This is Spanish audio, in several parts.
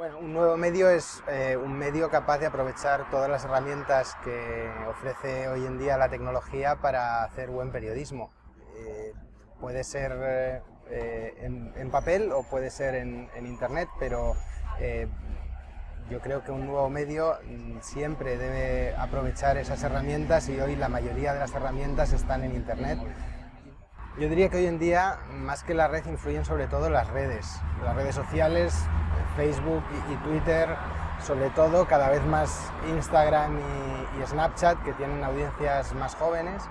Bueno, un nuevo medio es eh, un medio capaz de aprovechar todas las herramientas que ofrece hoy en día la tecnología para hacer buen periodismo. Eh, puede ser eh, en, papel o puede ser en, internet, pero yo creo que un nuevo medio mm, siempre debe aprovechar esas herramientas y hoy la mayoría de las herramientas están en internet yo diría que hoy en día, más que la red, influyen sobre todo las redes. Las redes sociales, Facebook y, Twitter, sobre todo, cada vez más Instagram y, Snapchat, que tienen audiencias más jóvenes.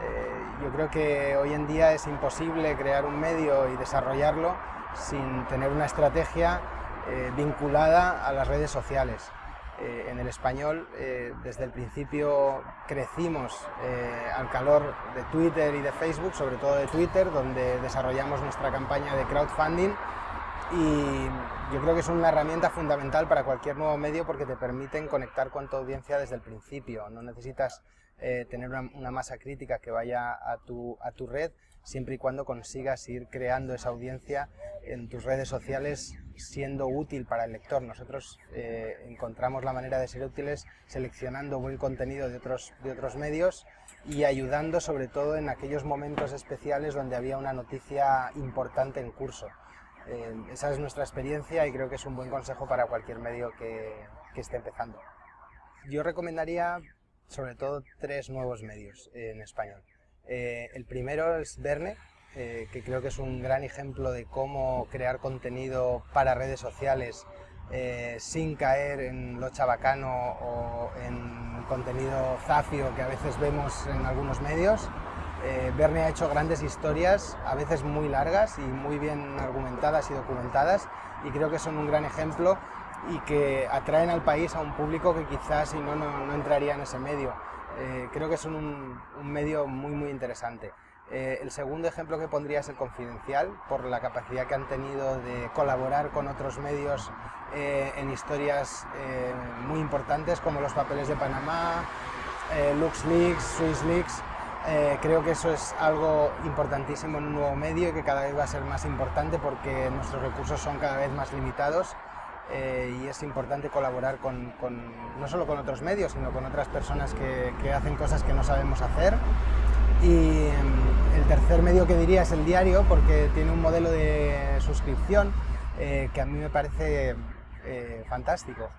Eh, yo creo que hoy en día es imposible crear un medio y desarrollarlo sin tener una estrategia eh, vinculada a las redes sociales. Eh, en el español eh, desde el principio crecimos eh, al calor de Twitter y de Facebook, sobre todo de Twitter, donde desarrollamos nuestra campaña de crowdfunding y yo creo que es una herramienta fundamental para cualquier nuevo medio porque te permiten conectar con tu audiencia desde el principio. No necesitas tener una, masa crítica que vaya a tu, a tu red, siempre y cuando consigas ir creando esa audiencia en tus redes sociales siendo útil para el lector. Nosotros eh, encontramos la manera de ser útiles seleccionando buen contenido de otros, de otros medios y ayudando sobre todo en aquellos momentos especiales donde había una noticia importante en curso. Eh, esa es nuestra experiencia y creo que es un buen consejo para cualquier medio que, esté empezando. Yo recomendaría sobre todo tres nuevos medios en español. Eh, el primero es Verne, eh, que creo que es un gran ejemplo de cómo crear contenido para redes sociales sin caer en lo chabacano o en contenido zafio que a veces vemos en algunos medios. Eh, Verne ha hecho grandes historias, a veces muy largas y muy bien argumentadas y documentadas, y creo que son un gran ejemplo y que atraen al país a un público que quizás si no, no, entraría en ese medio. creo que son un, medio muy, muy interesante. Eh, el segundo ejemplo que pondría es el Confidencial, por la capacidad que han tenido de colaborar con otros medios eh, en historias eh, muy importantes como los papeles de Panamá, LuxLeaks, SwissLeaks. Creo que eso es algo importantísimo en un nuevo medio y que cada vez va a ser más importante porque nuestros recursos son cada vez más limitados y es importante colaborar con, no solo con otros medios, sino con otras personas que, hacen cosas que no sabemos hacer. Y em, el tercer medio que diría es el diario, porque tiene un modelo de suscripción eh, que a mí me parece eh, fantástico.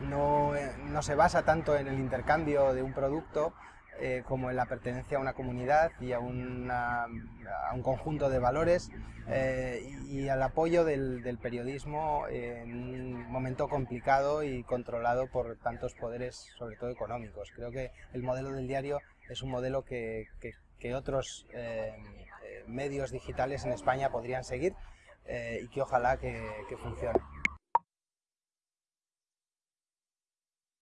No, eh, no, se basa tanto en el intercambio de un producto como en la pertenencia a una comunidad y a, una, un conjunto de valores y, al apoyo del, periodismo en un momento complicado y controlado por tantos poderes, sobre todo económicos. Creo que el modelo del diario es un modelo que, que, otros eh, eh, medios digitales en España podrían seguir eh, y que ojalá que funcione.